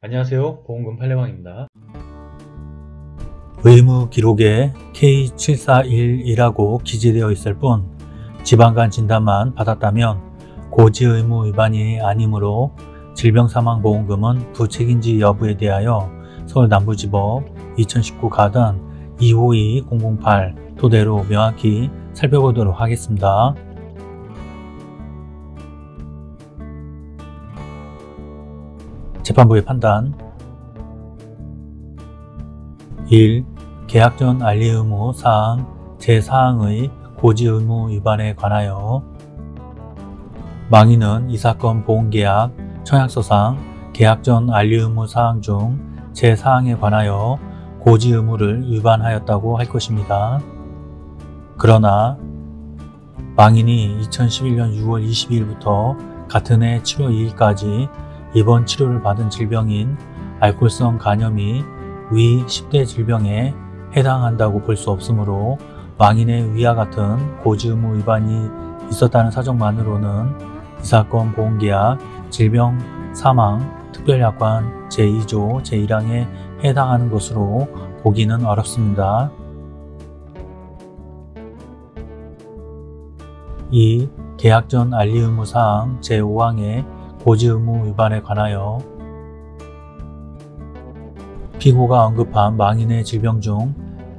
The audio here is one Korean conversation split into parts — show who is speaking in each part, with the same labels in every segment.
Speaker 1: 안녕하세요. 보험금 팔례방입니다.
Speaker 2: 의무 기록에 K7411이라고 기재되어 있을 뿐 지방간 진단만 받았다면 고지 의무 위반이 아니므로 질병사망보험금은 부책인지 여부에 대하여 서울남부지법 2019 가단 252008 토대로 명확히 살펴보도록 하겠습니다. 재판부의 판단 1. 계약 전 알리 의무 사항 제4항의 고지 의무 위반에 관하여 망인은 이 사건 보험계약 청약서상 계약 전 알리 의무 사항 중 제4항에 관하여 고지 의무를 위반하였다고 할 것입니다. 그러나 망인이 2011년 6월 22일부터 같은 해 7월 2일까지 입원 치료를 받은 질병인 알코올성 간염이 위 10대 질병에 해당한다고 볼 수 없으므로 망인의 위와 같은 고지 의무 위반이 있었다는 사정만으로는 이 사건 보험계약 질병 사망 특별약관 제2조 제1항에 해당하는 것으로 보기는 어렵습니다. 2. 계약 전 알리 의무 사항 제5항의 고지 의무 위반에 관하여 피고가 언급한 망인의 질병 중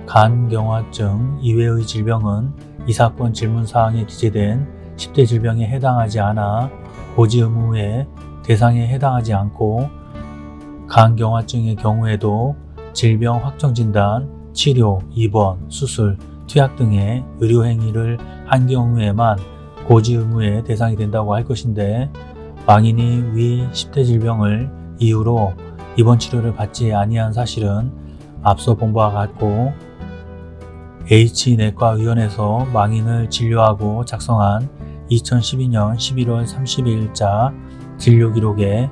Speaker 2: 간경화증 이외의 질병은 이 사건 질문사항에 기재된 10대 질병에 해당하지 않아 고지 의무의 대상에 해당하지 않고 간경화증의 경우에도 질병 확정진단, 치료, 입원, 수술, 투약 등의 의료행위를 한 경우에만 고지 의무의 대상이 된다고 할 것인데 망인이 위 10대 질병을 이유로 입원 치료를 받지 아니한 사실은 앞서 본 바와 같고 H내과의원에서 망인을 진료하고 작성한 2012년 11월 30일자 진료기록에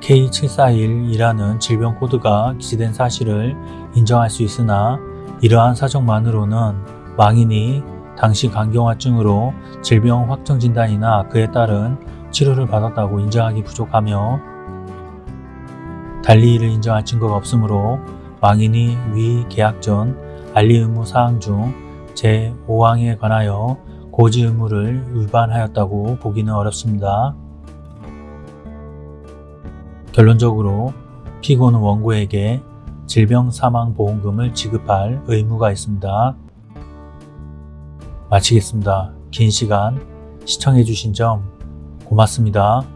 Speaker 2: K741이라는 질병 코드가 기재된 사실을 인정할 수 있으나 이러한 사정만으로는 망인이 당시 간경화증으로 질병 확정 진단이나 그에 따른 치료를 받았다고 인정하기 부족하며 달리 이를 인정할 증거가 없으므로 망인이 위 계약 전 알리 의무 사항 중 제5항에 관하여 고지 의무를 위반하였다고 보기는 어렵습니다. 결론적으로 피고는 원고에게 질병사망보험금을 지급할 의무가 있습니다. 마치겠습니다. 긴 시간 시청해주신 점 고맙습니다.